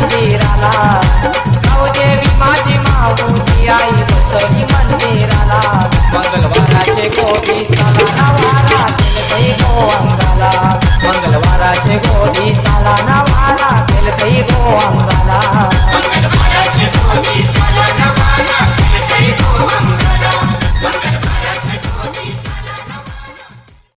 मंदिराला जाऊ देवी माझी माऊली आई बसवी मंदिराला मंगलवाराचे कोटी साला नवारा तेल गोवंगाला